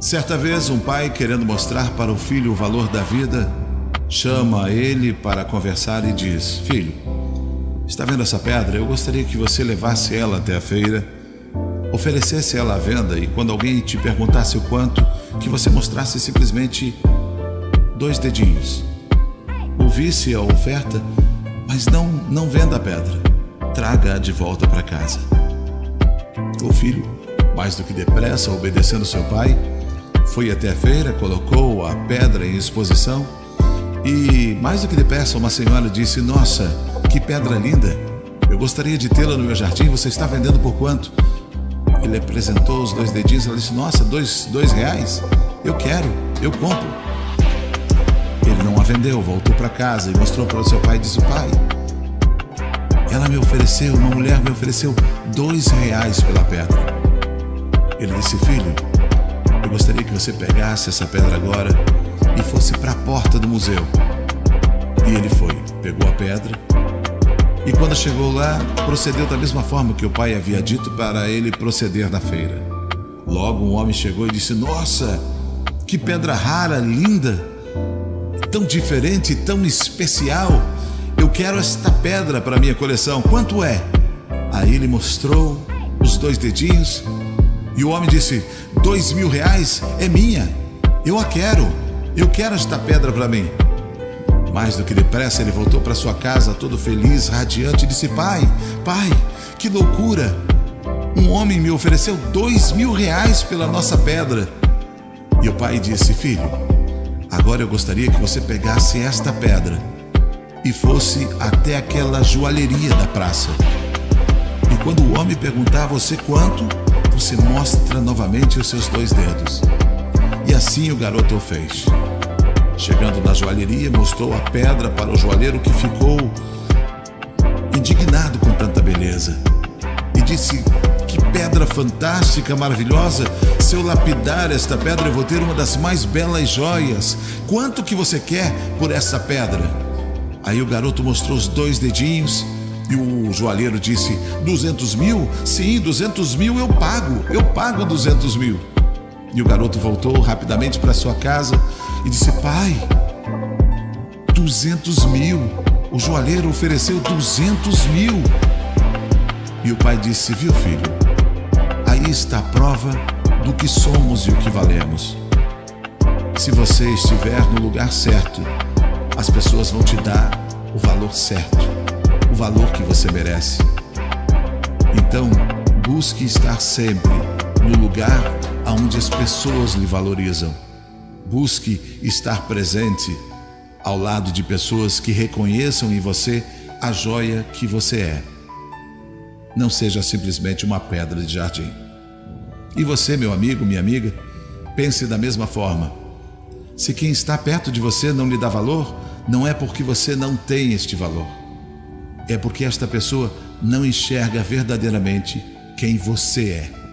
Certa vez, um pai, querendo mostrar para o filho o valor da vida, chama ele para conversar e diz: Filho, está vendo essa pedra? Eu gostaria que você levasse ela até a feira, oferecesse ela à venda e, quando alguém te perguntasse o quanto, que você mostrasse simplesmente dois dedinhos. Ouvisse a oferta, mas não, não venda a pedra. Traga-a de volta para casa. O filho, mais do que depressa, obedecendo seu pai, foi até a feira, colocou a pedra em exposição e, mais do que depressa, uma senhora disse: Nossa, que pedra linda! Eu gostaria de tê-la no meu jardim. Você está vendendo por quanto? Ele apresentou os dois dedinhos. Ela disse: Nossa, dois, dois reais? Eu quero, eu compro. Ele não a vendeu, voltou para casa e mostrou para o seu pai e disse: Pai, ela me ofereceu, uma mulher me ofereceu dois reais pela pedra. Ele disse: Filho, eu gostaria que você pegasse essa pedra agora e fosse para a porta do museu. E ele foi, pegou a pedra e quando chegou lá, procedeu da mesma forma que o pai havia dito para ele proceder na feira. Logo um homem chegou e disse: Nossa, que pedra rara, linda, tão diferente, tão especial. Eu quero esta pedra para minha coleção. Quanto é? Aí ele mostrou os dois dedinhos e o homem disse: Dois mil reais é minha. Eu a quero. Eu quero esta pedra para mim. Mais do que depressa, ele voltou para sua casa, todo feliz, radiante, e disse: Pai, pai, que loucura! Um homem me ofereceu dois mil reais pela nossa pedra. E o pai disse: Filho, agora eu gostaria que você pegasse esta pedra e fosse até aquela joalheria da praça. E quando o homem perguntar a você quanto, você mostra novamente os seus dois dedos. E assim o garoto o fez. Chegando na joalheria, mostrou a pedra para o joalheiro que ficou indignado com tanta beleza. E disse: Que pedra fantástica, maravilhosa! Se eu lapidar esta pedra, eu vou ter uma das mais belas joias. Quanto que você quer por essa pedra? Aí o garoto mostrou os dois dedinhos e o joalheiro disse: Duzentos mil? Sim, duzentos mil eu pago, eu pago duzentos mil. E o garoto voltou rapidamente para sua casa e disse: Pai, duzentos mil. O joalheiro ofereceu duzentos mil. E o pai disse: Viu, filho, aí está a prova do que somos e o que valemos. Se você estiver no lugar certo, as pessoas vão te dar o valor certo, valor que você merece. Então, busque estar sempre no lugar onde as pessoas lhe valorizam. Busque estar presente ao lado de pessoas que reconheçam em você a joia que você é. Não seja simplesmente uma pedra de jardim. E você, meu amigo, minha amiga, pense da mesma forma. Se quem está perto de você não lhe dá valor, não é porque você não tem este valor. É porque esta pessoa não enxerga verdadeiramente quem você é.